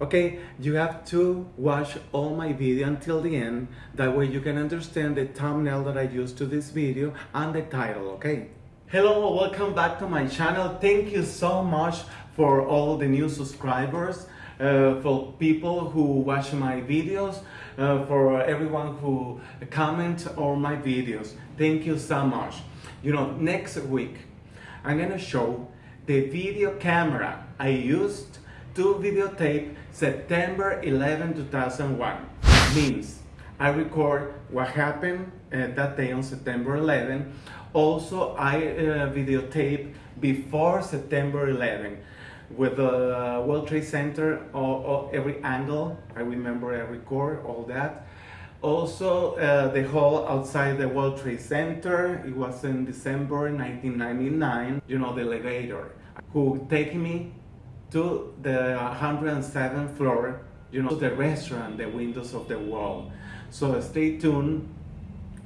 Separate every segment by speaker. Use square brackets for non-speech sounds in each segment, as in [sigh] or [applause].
Speaker 1: Okay, you have to watch all my video until the end. That way you can understand the thumbnail that I used to this video and the title, okay? Hello, welcome back to my channel. Thank you so much for all the new subscribers, uh, for people who watch my videos, uh, for everyone who comment on my videos. Thank you so much. You know, next week, I'm gonna show the video camera I used to videotape September 11, 2001. Means I record what happened uh, that day on September 11. Also, I uh, videotape before September 11 with the World Trade Center, or, or every angle. I remember I record all that. Also, uh, the hall outside the World Trade Center. It was in December 1999. You know, the elevator who take me to the 107th floor, you know, the restaurant, the windows of the wall. So stay tuned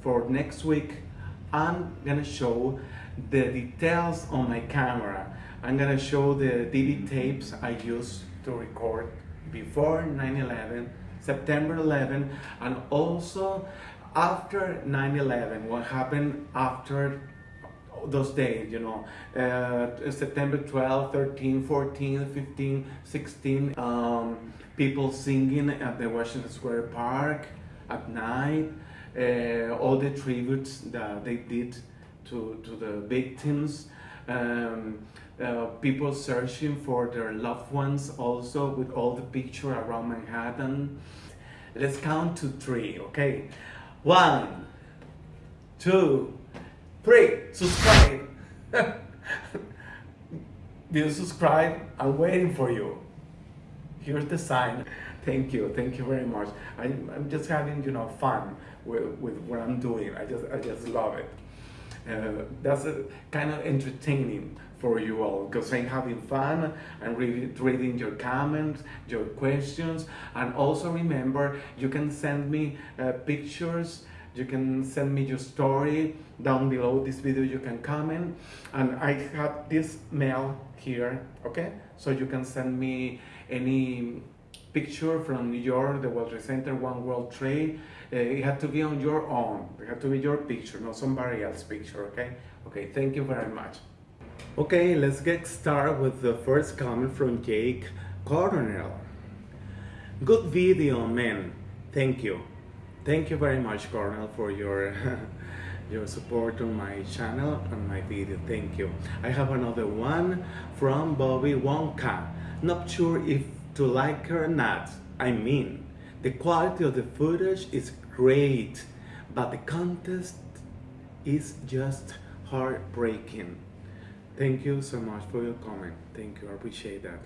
Speaker 1: for next week. I'm gonna show the details on my camera. I'm gonna show the DV tapes I used to record before 9-11, September 11, and also after 9-11, what happened after those days, you know, uh, September 12, 13, 14, 15, 16, um, people singing at the Washington Square Park at night, uh, all the tributes that they did to, to the victims, um, uh, people searching for their loved ones also with all the picture around Manhattan. Let's count to three, okay? One, two, Three, subscribe. [laughs] Did subscribe? I'm waiting for you. Here's the sign. Thank you, thank you very much. I, I'm just having, you know, fun with, with what I'm doing. I just, I just love it. Uh, that's a, kind of entertaining for you all because I'm having fun and reading, reading your comments, your questions, and also remember you can send me uh, pictures you can send me your story down below this video you can comment. And I have this mail here okay? So you can send me any picture from New York the World Trade Center One World Trade. Uh, it had to be on your own. It had to be your picture not somebody else's picture okay? Okay thank you very much. Okay let's get started with the first comment from Jake Coronel good video man. Thank you Thank you very much, Cornell, for your [laughs] your support on my channel and my video. Thank you. I have another one from Bobby Wonka. Not sure if to like her or not. I mean, the quality of the footage is great, but the contest is just heartbreaking. Thank you so much for your comment. Thank you, I appreciate that.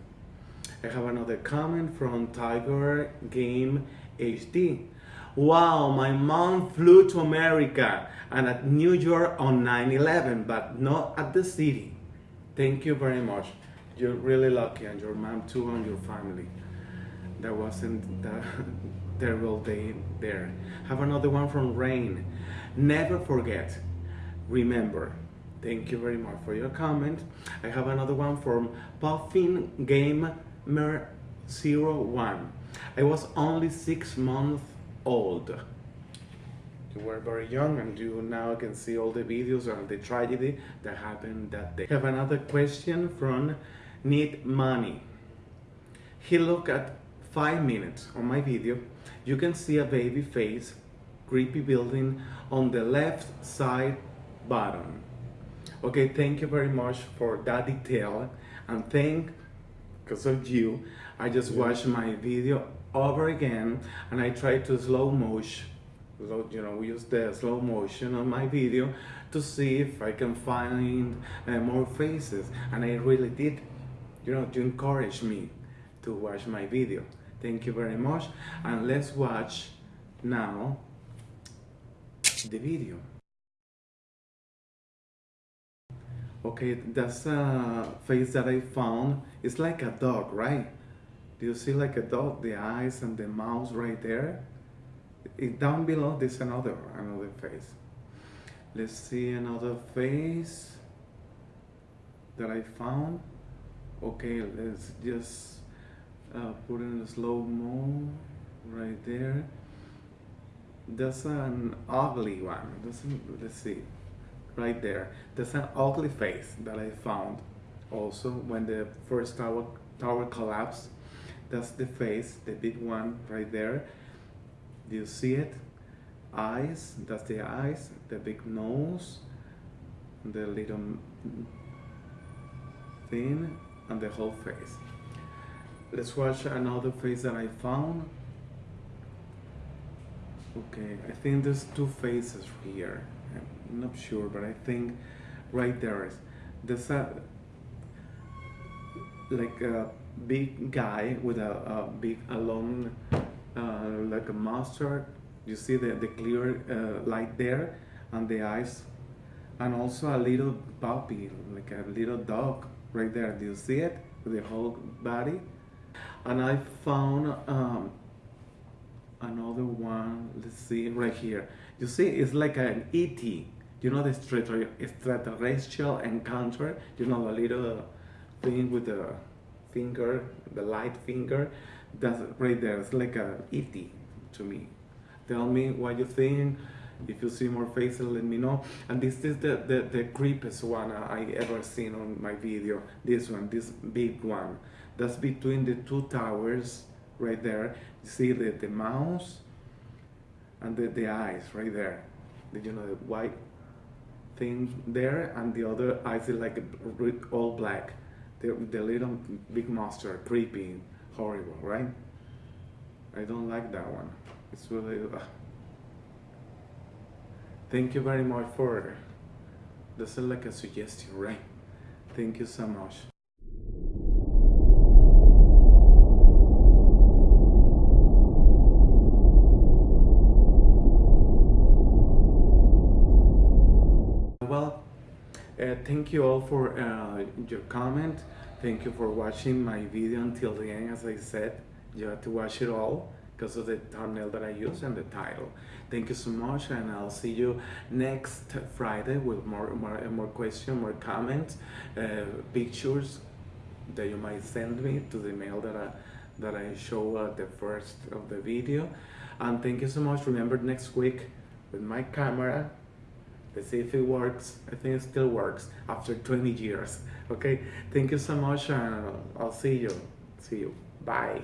Speaker 1: I have another comment from Tiger Game HD. Wow, my mom flew to America and at New York on 9-11, but not at the city. Thank you very much. You're really lucky and your mom too and your family. That wasn't the [laughs] terrible day there. Have another one from Rain. Never forget. Remember. Thank you very much for your comment. I have another one from Puffin Gamer 01. I was only six months old. You were very young and you now can see all the videos of the tragedy that happened that day. Have another question from Need Money. He looked at five minutes on my video. You can see a baby face, creepy building on the left side bottom. Okay, thank you very much for that detail and thank because of you I just watched my video over again and I try to slow motion you know use the slow motion on my video to see if I can find uh, more faces and I really did. You know to encourage me to watch my video. Thank you very much and let's watch now the video. Okay that's a face that I found. It's like a dog right do you see like a dog, the eyes and the mouth right there? It, down below, there's another, another face. Let's see another face that I found. Okay, let's just uh, put in slow mo right there. That's an ugly one. That's let's see, right there. That's an ugly face that I found. Also, when the first tower tower collapsed, that's the face, the big one right there. Do you see it? Eyes. That's the eyes. The big nose. The little thing, and the whole face. Let's watch another face that I found. Okay, I think there's two faces here. I'm not sure, but I think right there is. There's a like a big guy with a, a big a long uh, like a mustard. You see the the clear uh, light there, and the eyes, and also a little puppy, like a little dog right there. Do you see it? With the whole body. And I found um, another one. Let's see right here. You see, it's like an ET. You know the extraterrestrial encounter. You know the little thing with the finger, the light finger. That's right there. It's like a ET to me. Tell me what you think. If you see more faces, let me know. And this is the, the, the creepiest one I ever seen on my video. This one, this big one. That's between the two towers right there. You see the, the mouse and the, the eyes right there. Did you know the white thing there and the other eyes is like all black. The, the little big monster, creepy, horrible, right? I don't like that one. It's really... Uh, Thank you very much for this is like a suggestion, right? Thank you so much. Uh, thank you all for uh, your comment. Thank you for watching my video until the end. As I said, you have to watch it all because of the thumbnail that I use and the title. Thank you so much and I'll see you next Friday with more more, more questions, more comments, uh, pictures that you might send me to the mail that I, that I show at the first of the video. And thank you so much. Remember next week with my camera, let's see if it works. I think it still works after 20 years. Okay, thank you so much and I'll see you. See you. Bye.